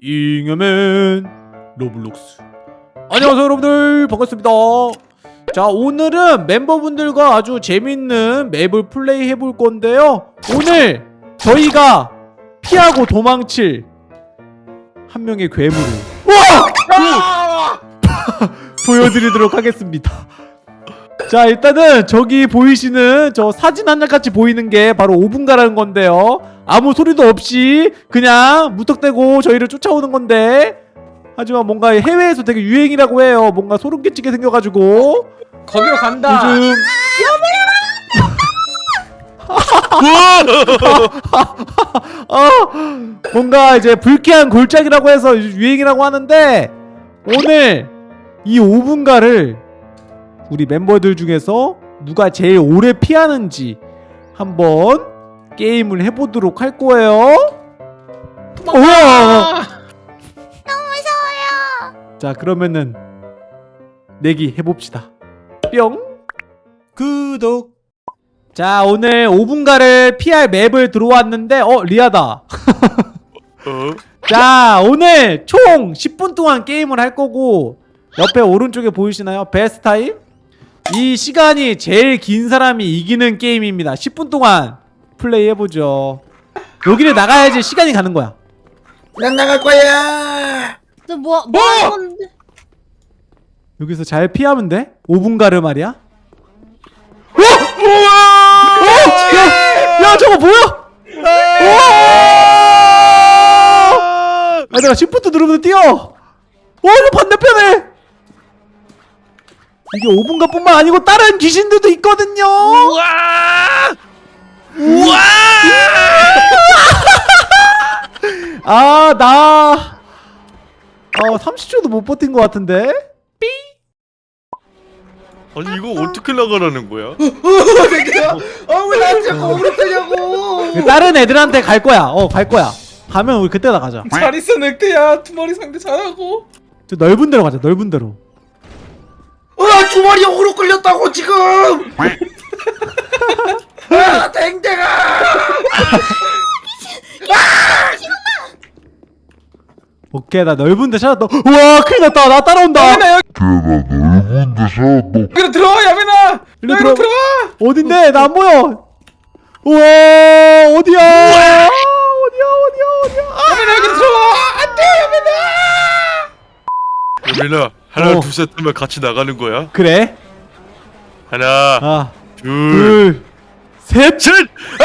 잉여맨 로블록스. 안녕하세요 여러분들. 반갑습니다. 자 오늘은 멤버분들과 아주 재밌는 map을 플레이 해볼 건데요. 오늘 저희가 피하고 도망칠 한 명의 괴물을 보여드리도록 하겠습니다. 자 일단은 저기 보이시는 저 사진 한장 같이 보이는 게 바로 오붕가라는 건데요 아무 소리도 없이 그냥 무턱대고 저희를 쫓아오는 건데. 하지만 뭔가 해외에서 되게 유행이라고 해요. 뭔가 소름 끼치게 생겨가지고. 거기로 간다. 요즘. 어, 뭔가 이제 불쾌한 골짜기라고 해서 유행이라고 하는데 오늘 이 5분가를 우리 멤버들 중에서 누가 제일 오래 피하는지 한번 게임을 해보도록 할 거예요. 우와! 자 그러면은 내기 해봅시다. 뿅. 구독. 자 오늘 5분가를 피할 맵을 들어왔는데 어 리아다. 어? 자 오늘 총 10분 동안 게임을 할 거고 옆에 오른쪽에 보이시나요? 베스트 타임? 이 시간이 제일 긴 사람이 이기는 게임입니다 10분 동안 플레이 해보죠 여기를 나가야지 시간이 가는 거야 난 나갈 거야. 너 뭐, 뭐 하는 건데? 여기서 잘 피하면 돼 5분 가르 말이야 어? 우와! 어? 야, 야 저거 뭐야 우와! 아 내가 시프트 누르면 뛰어 어 이거 반대편에 이게 5분가 뿐만 아니고 다른 귀신들도 있거든요 우와! 우와! 아, 나. 어, 30초도 못 버틴 것 같은데? 아니 이거 어떻게 나가라는 거야? 아왜 나한테 자꾸 오그랬냐고. 그 다른 애들한테 갈 거야. 어, 갈 거야. 가면 우리 그때 나가자. 잘 있어 늑대야. 두 마리 상대 잘하고. 저 넓은 데로 가자, 넓은 데로. 아 두 마리 오그로 끌렸다고 지금. 아 댕댕아. 오케이, 나 넓은 데 찾았다. 우와, 큰일 났다. 나 따라온다. 야민아 여기 넓은 데서 너 여기로 들어와 야민아. 일로 여기로 들어- 들어와. 어딘데? 나 안 보여. 우와, 어디야? 어디야, 어디야, 어디야. 아! 야민아 여기 들어와. 안돼 야민아. 여민아 하나 어. 둘셋 하면 같이 나가는 거야? 그래. 하나 아, 둘 둘, 셋. 셋! 아!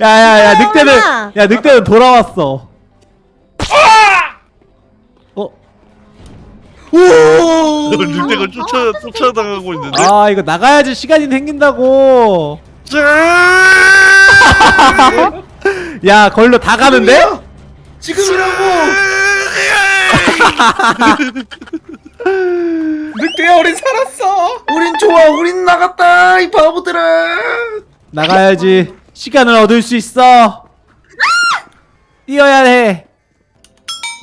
야, 야, 야, 늑대는, 엄마. 야, 늑대는 돌아왔어. 어? 오. 늑대가 쫓아 쫓아당하고 있는데. 아 이거 나가야지 시간이 생긴다고 자! 야 걸로 다 가는데? 지금이라고. 늑대야 우린 살았어. 우린 좋아. 우린 나갔다. 이 바보들아. 나가야지 시간을 얻을 수 있어 뛰어야 해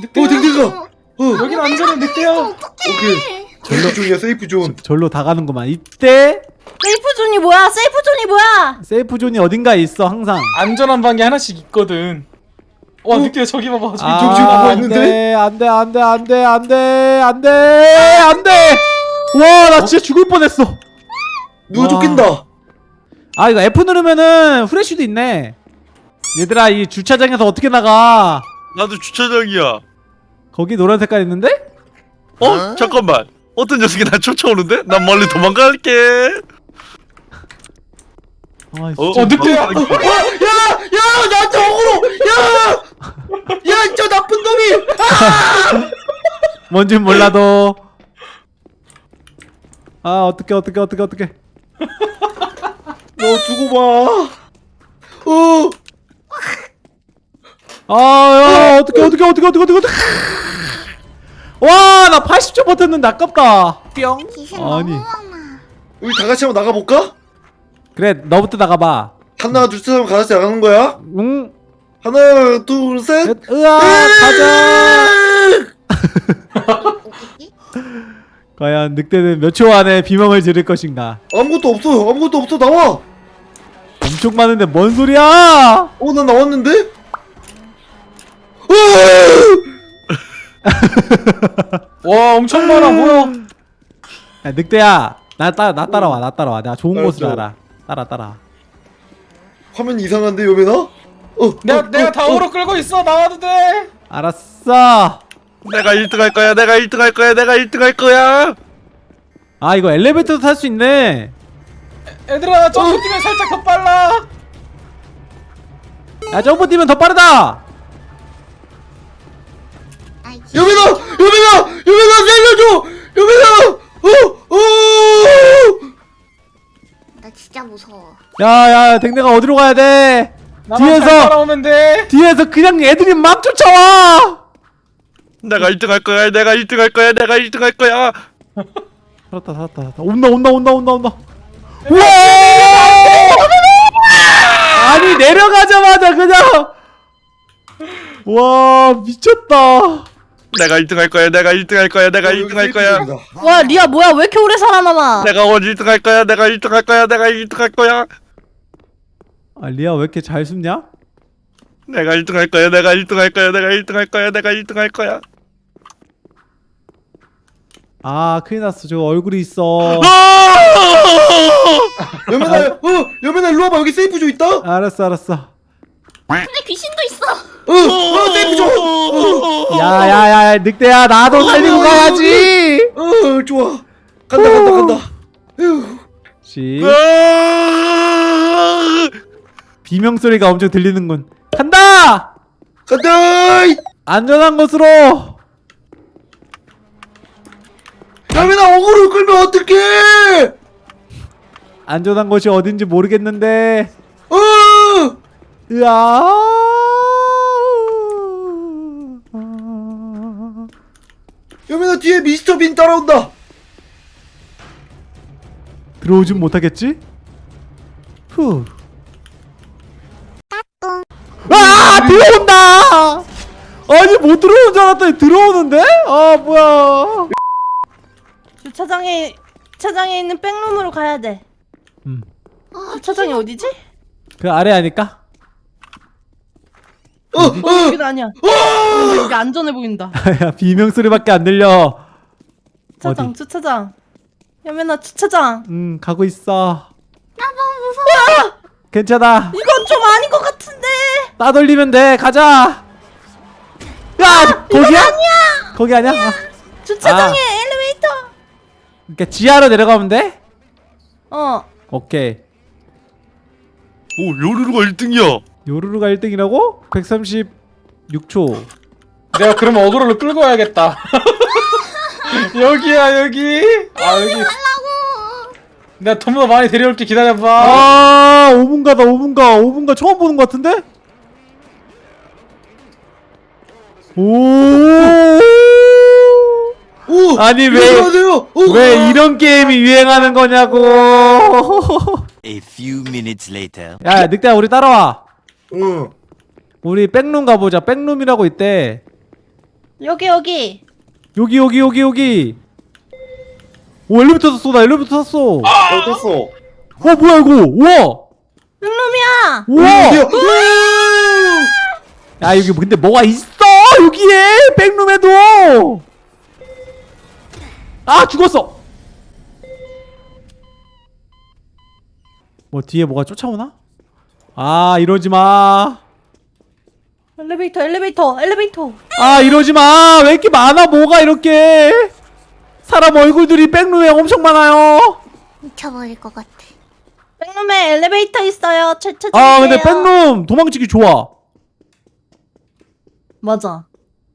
늑대. 어 댕댕아. 어. 여긴 안전해 늑대야. 오케이. safe zone이야 safe zone. 절로 다 가는구만 이때 safe zone이 뭐야? safe zone이 뭐야? safe zone이 어딘가에 있어 항상 안전한 방이 하나씩 있거든. 와 늑대 저기 봐봐 저기 아 저기 뭐가 있는데? 안돼 안돼 안돼 안돼 안돼 안돼 와나 진짜 죽을 뻔했어 누가 와. 쫓긴다. 아 이거 F 누르면은 후레쉬도 있네 얘들아 이 주차장에서 어떻게 나가 나도 주차장이야. 거기 노란 색깔 있는데? 어? 잠깐만. 어떤 녀석이 나 쫓아오는데? 난 멀리 도망갈게. 아, 어. 어 늑대야. 야, 야, 나한테 억울로, 야, 야, 저 나쁜 놈이. 뭔진 몰라도 아 어떡해 어떡해 어떡해 어떡해 너 두고 봐. 어, 아야 어떡해 어떡해 어떡해 어떡해 어떡해 어떡해 와 나 80초 버텼는데 아깝다 뿅 아니 우리 다 같이 한번 나가 볼까? 그래 너부터 나가봐. 하나 둘셋 하면 같이 나가는 거야? 응. 하나 둘셋. 으아 가자! 과연 늑대는 몇 초 안에 비명을 지를 것인가? 아무것도 없어. 아무것도 없어. 나와. 엄청 많은데 뭔 소리야? 어 나 나왔는데? 와 엄청 많아. 뭐야? 야, 늑대야. 나, 따, 나 따라와 나 따라와. 내가 좋은 곳을 알아. 따라 따라 화면 이상한데 요배나? 어, 내가 어, 내가 다음으로 어, 어. 끌고 있어 나와도 돼 알았어 내가 1등 할 거야 내가 1등 할 거야 내가 1등 할 거야 아 이거 엘리베이터도 탈 수 있네 애, 애들아 점프 어. 뛰면 살짝 더 빨라 야 점프 뛰면 더 빠르다 요배나! 요배나! 야야 댕댕아 어디로 가야 돼? 뒤에서 뒤에서 그냥 애들이 막 쫓아와. 내가 1등 할 거야. 내가 1등 할 거야. 내가 1등 할 거야. 살았다 살았다. 살았다. 온다 온다 온다 온다 온다. 우와! 아니 내려가자마자 그냥 와 미쳤다. 내가 1등 할 거야. 내가 1등 할 거야. 내가 1등 할 거야. 와 리아 뭐야? 왜 이렇게 오래 살아남아? 내가 오늘 1등 할 거야. 내가 1등 할 거야. 내가 1등 할 거야. 아 리아 왜 이렇게 잘 숨냐? 내가 1등 할 거야 내가 1등 할 거야 내가 1등 할 거야 내가 1등 할 거야. 아 큰일 났어. 저 얼굴이 있어. 여면아 어 여면아 일로 와봐. 여기 세이프조 있다. 알았어 알았어. 근데 귀신도 있어. 어어 세이프조 어. 야야야 늑대야 나도 어, 살리고 어, 가야지. 어 좋아. 간다 간다 간다. 휴시. 아! 비명 소리가 엄청 들리는군. 간다! 간다! 안전한 곳으로! 야미나 어그로 끌면 어떡해! 안전한 곳이 어딘지 모르겠는데. 어! 으아! 여민아 뒤에 미스터 빈 따라온다. 들어오진 못하겠지? 후. 들어온다 아니 못 들어오는 줄 알았더니 들어오는데? 아 뭐야 주차장에 주차장에 있는 백룸으로 가야 돼 음. 아, 주차장이 어디지? 그 아래 아닐까? 어! 어! 어. 어. 여기는 아니야 어! 여기 안전해 보인다 야 비명 소리밖에 안 들려 주차장 어디? 주차장 여면아 주차장 음 가고 있어 나 너무 무서워 괜찮아 이거 따돌리면 돼 가자 야 아, 거기야? 아니야. 거기 아니야? 아니야. 아. 주차장에 엘리베이터 그러니까 지하로 내려가면 돼? 어 오케이 오 요루루가 1등이야 요루루가 1등이라고? 136초 내가 그러면 어그로를 끌고 와야겠다 여기야 여기 아, 아 여기 내가 톰보 많이 데려올게 기다려봐 아 5분가다 5분가 5분가 처음 보는 것 같은데? 오! 아니 왜 왜 이런 게임이 유행하는 거냐고. A few minutes later. 야, 늑대야 우리 따라와. 응. 우리 백룸 가보자. 백룸이라고 있대. 여기 여기. 여기 여기 여기 여기. 오 엘리베이터 탔어. 나 엘리베이터 탔어. 아! 어, 탔어. 어 뭐야 이거? 우와. 백룸이야. 우와. 야 여기 근데 뭐가 있어? 여기에 백룸에도. 아 죽었어. 뭐 뒤에 뭐가 쫓아오나? 아 이러지마. 엘리베이터 엘리베이터 엘리베이터. 아 이러지마. 왜 이렇게 많아? 뭐가 이렇게? 사람 얼굴들이 백룸에 엄청 많아요. 미쳐버릴 것 같아. 백룸에 엘리베이터 있어요. 철철 아 근데 백룸 도망치기 좋아. 맞아.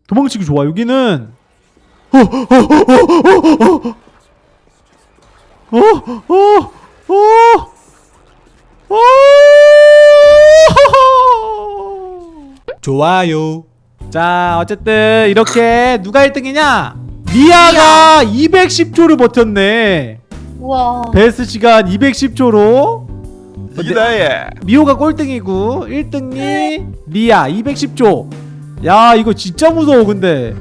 도망치기 좋아 여기는 좋아요 자 어쨌든 이렇게 누가 1등이냐 미아가 210초를 버텼네 우와 베스트 시간 210초로 리나의 미호가 꼴등이고 1등이 미아 210초 야 이거 진짜 무서워 근데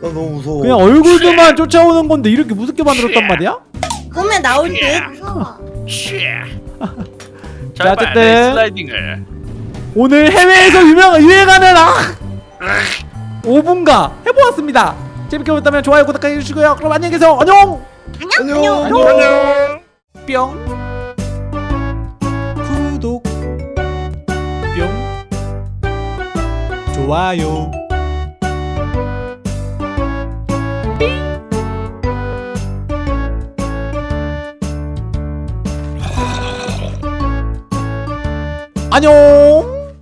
나 너무 무서워 그냥 얼굴들만 쫓아오는 건데 이렇게 무섭게 만들었단 말이야? 꿈에 나올 듯. 무서워. 자, 자 어쨌든. 슬라이딩을. 오늘 해외에서 유명 유행하는 아 5분가 해보았습니다. 재밌게 보셨다면 좋아요, 구독하기 해주시고요. 그럼 안녕히 계세요. 안녕. 안녕. 안녕. 뿅. 구독. 좋아요. 안녕.